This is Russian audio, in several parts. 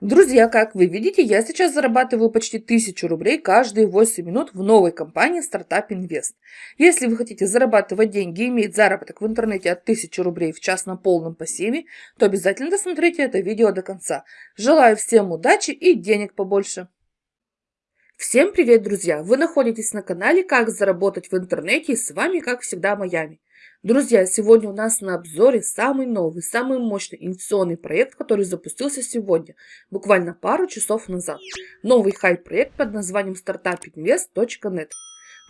Друзья, как вы видите, я сейчас зарабатываю почти 1000 рублей каждые 8 минут в новой компании Startup Invest. Если вы хотите зарабатывать деньги и иметь заработок в интернете от 1000 рублей в час на полном пассиве, то обязательно досмотрите это видео до конца. Желаю всем удачи и денег побольше! Всем привет, друзья! Вы находитесь на канале «Как заработать в интернете» и с вами, как всегда, Майами. Друзья, сегодня у нас на обзоре самый новый, самый мощный инвестиционный проект, который запустился сегодня, буквально пару часов назад. Новый хайп-проект под названием startupinvest.net.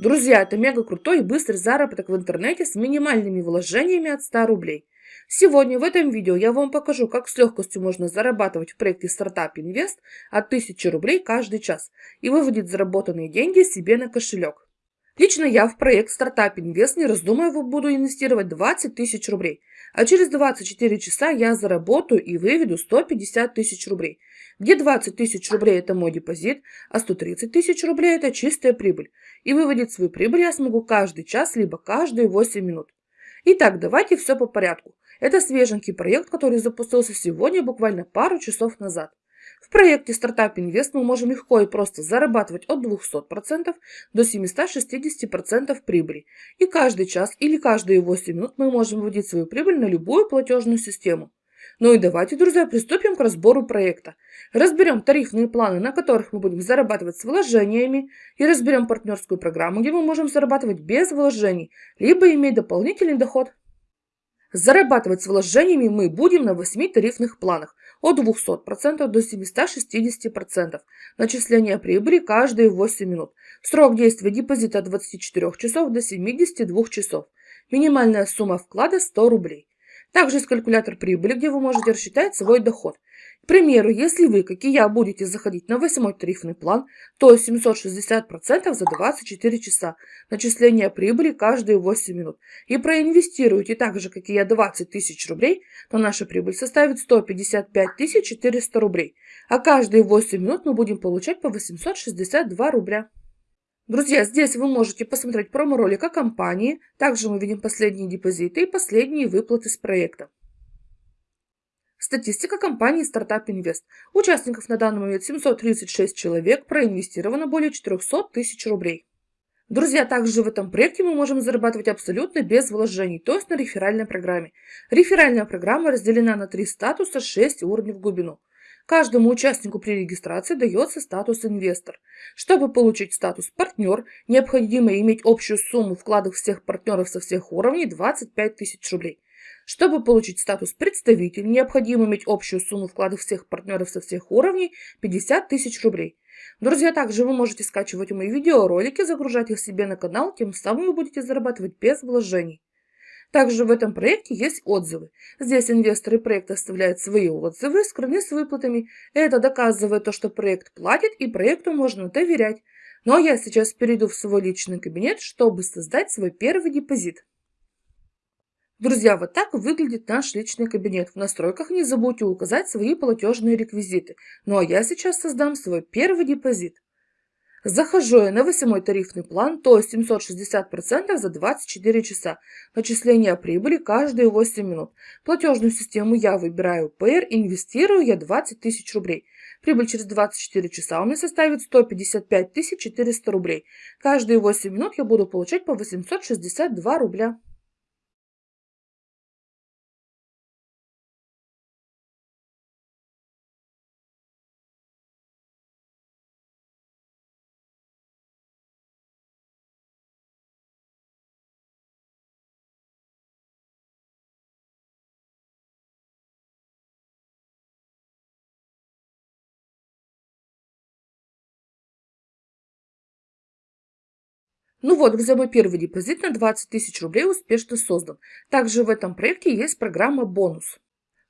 Друзья, это мега крутой и быстрый заработок в интернете с минимальными вложениями от 100 рублей. Сегодня в этом видео я вам покажу, как с легкостью можно зарабатывать в проекте Startup от 1000 рублей каждый час и выводить заработанные деньги себе на кошелек. Лично я в проект Startup Invest, не раздумывая, буду инвестировать 20 тысяч рублей. А через 24 часа я заработаю и выведу 150 тысяч рублей. Где 20 тысяч рублей это мой депозит, а 130 тысяч рублей это чистая прибыль. И выводить свою прибыль я смогу каждый час, либо каждые 8 минут. Итак, давайте все по порядку. Это свеженький проект, который запустился сегодня, буквально пару часов назад. В проекте Startup Invest мы можем легко и просто зарабатывать от 200% до 760% прибыли. И каждый час или каждые 8 минут мы можем вводить свою прибыль на любую платежную систему. Ну и давайте, друзья, приступим к разбору проекта. Разберем тарифные планы, на которых мы будем зарабатывать с вложениями, и разберем партнерскую программу, где мы можем зарабатывать без вложений, либо иметь дополнительный доход. Зарабатывать с вложениями мы будем на 8 тарифных планах от 200% до 760%. Начисление прибыли каждые 8 минут. Срок действия депозита от 24 часов до 72 часов. Минимальная сумма вклада 100 рублей. Также есть калькулятор прибыли, где вы можете рассчитать свой доход. К примеру, если вы, как и я, будете заходить на восьмой тарифный план, то 760% за 24 часа, начисление прибыли каждые 8 минут, и проинвестируете так же, как и я, 20 тысяч рублей, то наша прибыль составит 155 400 рублей, а каждые 8 минут мы будем получать по 862 рубля. Друзья, здесь вы можете посмотреть промо-ролик о компании, также мы видим последние депозиты и последние выплаты с проекта. Статистика компании Startup Invest. Участников на данный момент 736 человек, проинвестировано более 400 тысяч рублей. Друзья, также в этом проекте мы можем зарабатывать абсолютно без вложений, то есть на реферальной программе. Реферальная программа разделена на три статуса, 6 уровней в глубину. Каждому участнику при регистрации дается статус инвестор. Чтобы получить статус партнер, необходимо иметь общую сумму вкладов всех партнеров со всех уровней 25 тысяч рублей. Чтобы получить статус представитель, необходимо иметь общую сумму вкладов всех партнеров со всех уровней 50 тысяч рублей. Друзья, также вы можете скачивать мои видеоролики, загружать их себе на канал, тем самым вы будете зарабатывать без вложений. Также в этом проекте есть отзывы. Здесь инвесторы проекта оставляют свои отзывы, скрыны с выплатами. Это доказывает то, что проект платит и проекту можно доверять. Но я сейчас перейду в свой личный кабинет, чтобы создать свой первый депозит. Друзья, вот так выглядит наш личный кабинет. В настройках не забудьте указать свои платежные реквизиты. Ну а я сейчас создам свой первый депозит. Захожу я на 8 тарифный план, то есть 760% за 24 часа. Начисление прибыли каждые 8 минут. Платежную систему я выбираю PR, инвестирую я 20 тысяч рублей. Прибыль через 24 часа у меня составит 155 400 рублей. Каждые 8 минут я буду получать по 862 рубля. Ну вот, друзья, мой первый депозит на 20 тысяч рублей успешно создан. Также в этом проекте есть программа «Бонус».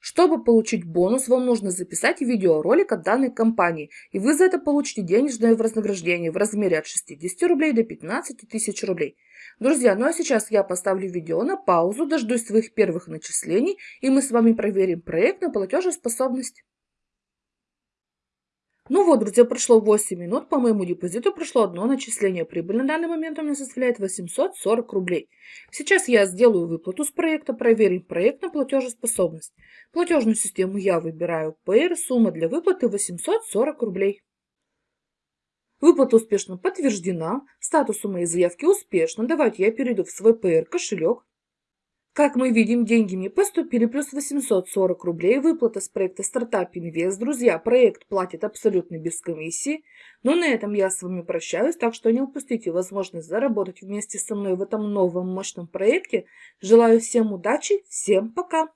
Чтобы получить бонус, вам нужно записать видеоролик от данной компании, и вы за это получите денежное вознаграждение в размере от 60 рублей до 15 тысяч рублей. Друзья, ну а сейчас я поставлю видео на паузу, дождусь своих первых начислений, и мы с вами проверим проект на платежеспособность. Ну вот, друзья, прошло 8 минут, по моему депозиту пришло одно начисление. Прибыль на данный момент у меня составляет 840 рублей. Сейчас я сделаю выплату с проекта, проверим проект на платежеспособность. Платежную систему я выбираю Payer, сумма для выплаты 840 рублей. Выплата успешно подтверждена, статус у моей заявки успешно. Давайте я перейду в свой PR кошелек. Как мы видим, деньги мне поступили, плюс 840 рублей, выплата с проекта Startup Invest. Друзья, проект платит абсолютно без комиссии. Но на этом я с вами прощаюсь, так что не упустите возможность заработать вместе со мной в этом новом мощном проекте. Желаю всем удачи, всем пока!